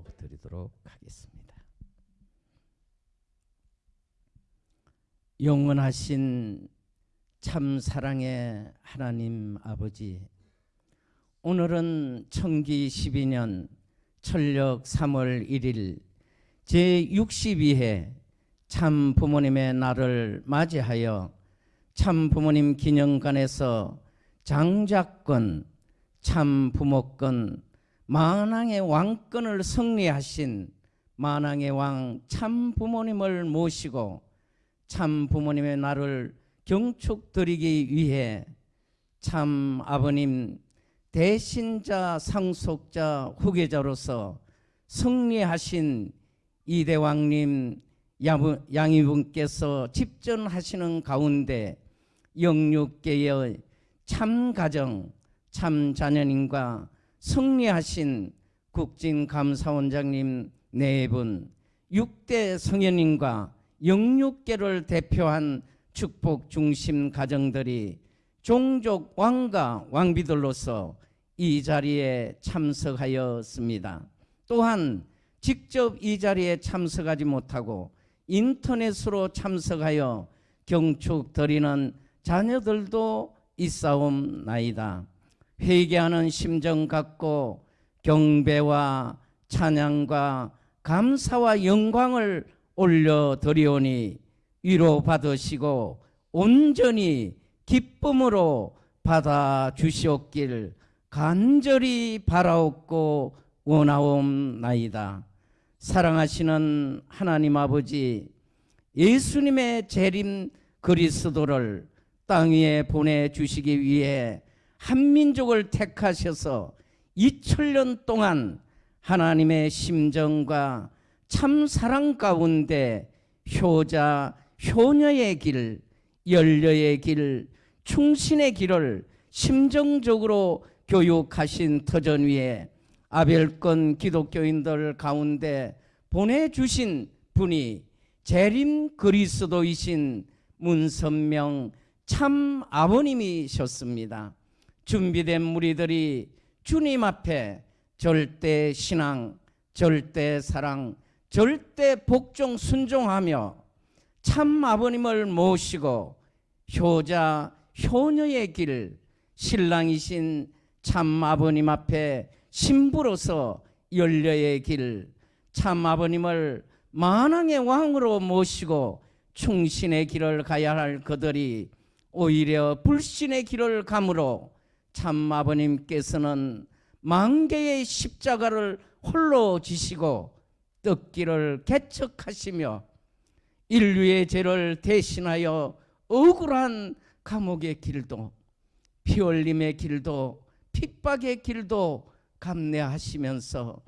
기도 드리도록 하겠습니다. 영원하신 참 사랑의 하나님 아버지 오늘은 청기 12년 철력 3월 1일 제62회 참 부모님의 날을 맞이하여 참 부모님 기념관에서 장자권, 참 부모권, 만왕의 왕권을 승리하신 만왕의 왕 참 부모님을 모시고 참 부모님의 날을 경축드리기 위해 참 아버님 대신자 상속자 후계자로서 승리하신 이대왕님 양이분께서 집전하시는 가운데 영육계의 참가정 참자녀님과 승리하신 국진감사원장님 네 분, 6대 성현님과 영육계를 대표한 축복 중심 가정들이 종족 왕과 왕비들로서 이 자리에 참석하였습니다. 또한 직접 이 자리에 참석하지 못하고 인터넷으로 참석하여 경축 드리는 자녀들도 있사옵나이다. 회개하는 심정 갖고 경배와 찬양과 감사와 영광을 올려드리오니 위로받으시고 온전히 기쁨으로 받아 주시옵길 간절히 바라옵고 원하옵나이다. 사랑하시는 하나님 아버지 예수님의 재림 그리스도를 땅 위에 보내주시기 위해 한민족을 택하셔서 2000년 동안 하나님의 심정과 참 사랑 가운데 효자, 효녀의 길, 연려의 길, 충신의 길을 심정적으로 교육하신 터전 위에 아벨권 기독교인들 가운데 보내주신 분이 재림 그리스도이신 문선명 참 아버님이셨습니다. 준비된 무리들이 주님 앞에 절대 신앙, 절대 사랑, 절대 복종 순종하며 참 아버님을 모시고 효자, 효녀의 길, 신랑이신 참 아버님 앞에 신부로서 열려의 길, 참 아버님을 만왕의 왕으로 모시고 충신의 길을 가야 할 그들이 오히려 불신의 길을 감으로 참 아버님께서는 만개의 십자가를 홀로 지시고 떡기를 개척하시며 인류의 죄를 대신하여 억울한 감옥의 길도 피 흘림의 길도 핍박의 길도 감내하시면서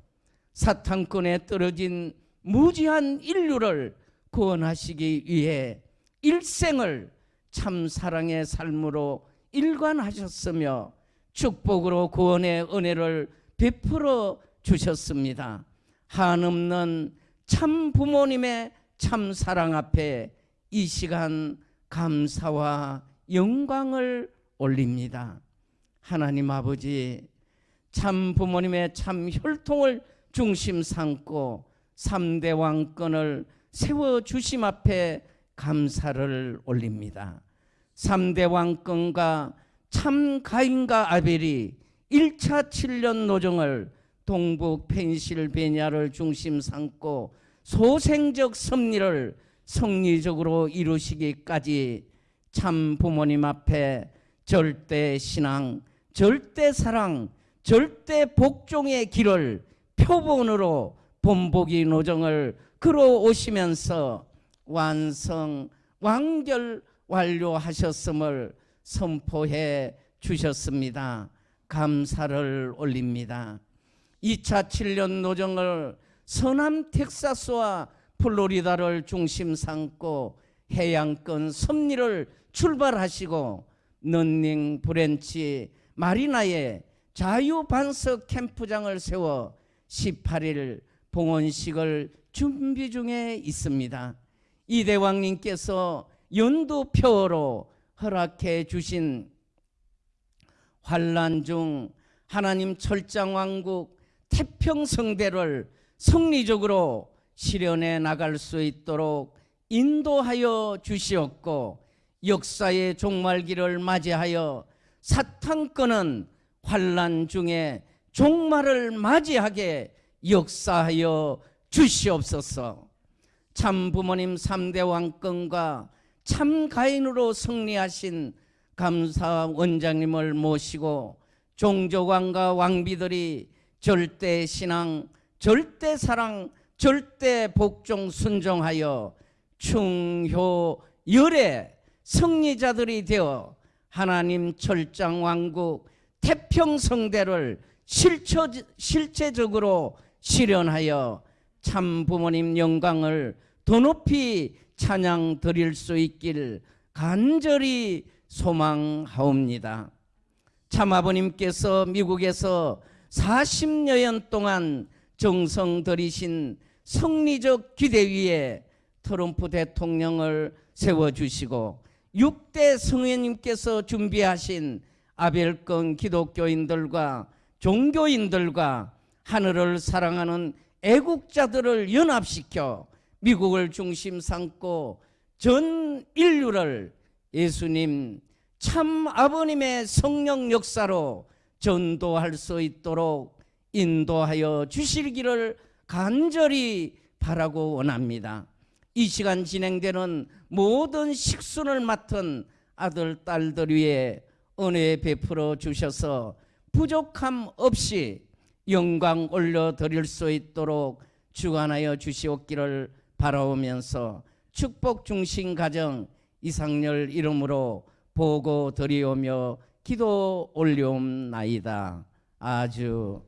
사탄권에 떨어진 무지한 인류를 구원하시기 위해 일생을 참 사랑의 삶으로 일관하셨으며 축복으로 구원의 은혜를 베풀어 주셨습니다. 한없는 참 부모님의 참 사랑 앞에 이 시간 감사와 영광을 올립니다. 하나님 아버지 참 부모님의 참 혈통을 중심 삼고 3대 왕권을 세워 주심 앞에 감사를 올립니다. 3대 왕권과 참 가인과 아벨이 1차 7년 노정을 동북 펜실베니아를 중심 삼고 소생적 섭리를 성리적으로 이루시기까지 참 부모님 앞에 절대 신앙, 절대 사랑, 절대 복종의 길을 표본으로 본보기 노정을 끌어오시면서 완성, 완결 완료하셨음을 선포해 주셨습니다. 감사를 올립니다. 2차 7년 노정을 서남 텍사스와 플로리다를 중심 삼고 해양권 섭리를 출발하시고 넌닝 브렌치 마리나에 자유반석 캠프장을 세워 18일 봉헌식을 준비 중에 있습니다. 이대왕님께서 연두표로 허락해 주신 환란 중 하나님 철장왕국 태평성대를 성리적으로 실현해 나갈 수 있도록 인도하여 주시옵고 역사의 종말기를 맞이하여 사탄권은 환란 중에 종말을 맞이하게 역사하여 주시옵소서. 참 부모님 3대 왕권과 참 가인으로 승리하신 감사 원장님을 모시고 종족왕과 왕비들이 절대 신앙, 절대 사랑, 절대 복종 순종하여 충효 열의 승리자들이 되어 하나님 철장 왕국 태평성대를 실처, 실제적으로 실현하여 참 부모님 영광을 더 높이 찬양 드릴 수 있길 간절히 소망하옵니다. 참 아버님께서 미국에서 40여년 동안 정성 들이신 성리적 기대 위에 트럼프 대통령을 세워주시고 6대 성회님께서 준비하신 아벨권 기독교인들과 종교인들과 하늘을 사랑하는 애국자들을 연합시켜 미국을 중심 삼고 전 인류를 예수님 참 아버님의 성령 역사로 전도할 수 있도록 인도하여 주시기를 간절히 바라고 원합니다. 이 시간 진행되는 모든 식순을 맡은 아들 딸들 위에 은혜 베풀어 주셔서 부족함 없이 영광 올려 드릴 수 있도록 주관하여 주시옵기를 바라오면서 축복 중심 가정 이상열 이름으로 보고 드리오며 기도 올리옵나이다. 아주